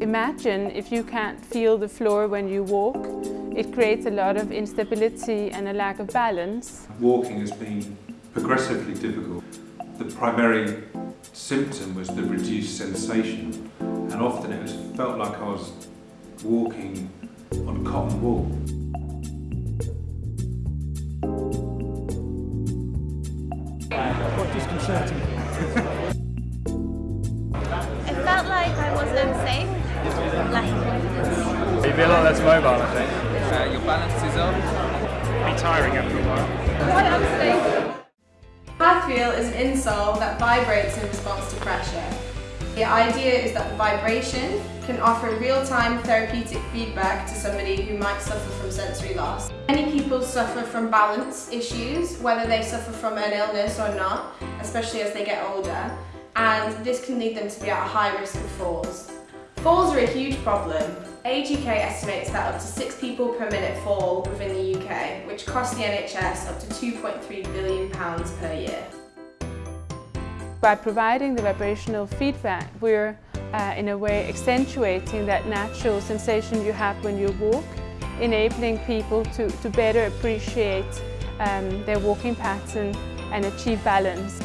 Imagine if you can't feel the floor when you walk. It creates a lot of instability and a lack of balance. Walking has been progressively difficult. The primary symptom was the reduced sensation and often it was, felt like I was walking on cotton wool. Quite disconcerting. like I wasn't safe, lacking confidence. You'd be a lot less mobile, I think. Uh, your balance is off. Be tiring after a while. Quite unstable. Pathfeel is an insole that vibrates in response to pressure. The idea is that the vibration can offer real-time therapeutic feedback to somebody who might suffer from sensory loss. Many people suffer from balance issues, whether they suffer from an illness or not, especially as they get older, and this can lead them to be at a high risk of falls. Falls are a huge problem. Age UK estimates that up to six people per minute fall within the UK, which costs the NHS up to £2.3 billion per year. By providing the vibrational feedback, we're uh, in a way accentuating that natural sensation you have when you walk, enabling people to, to better appreciate um, their walking pattern and achieve balance.